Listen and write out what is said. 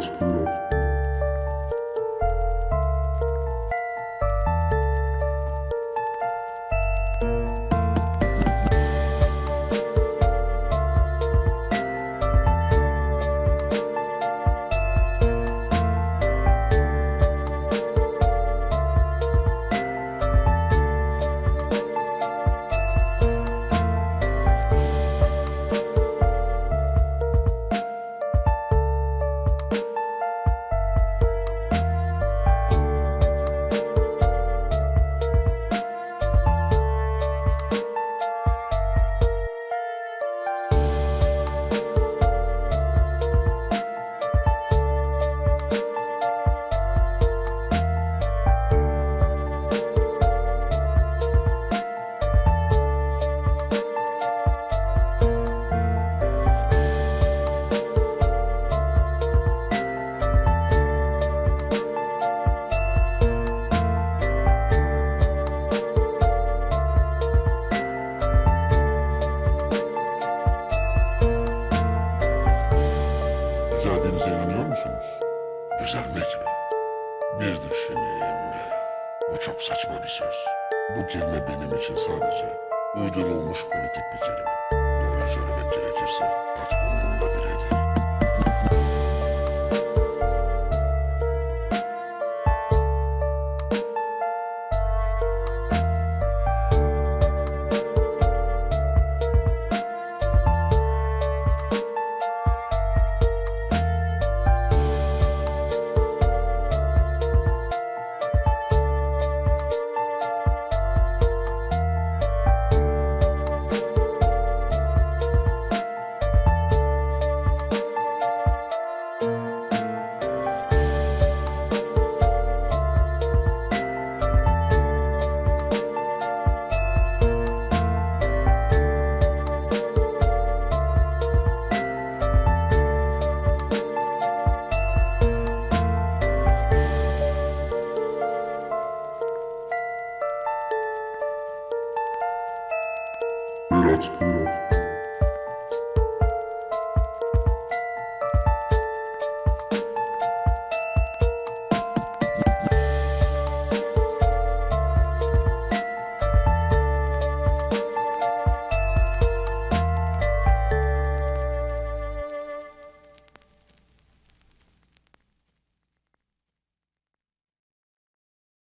Let's. Düzelmek mi? Bir düşüneyim. Bu çok saçma bir söz. Bu kelime benim için sadece uydurulmuş politik bir kelime. Doğruyu söylemek gerekirse next video.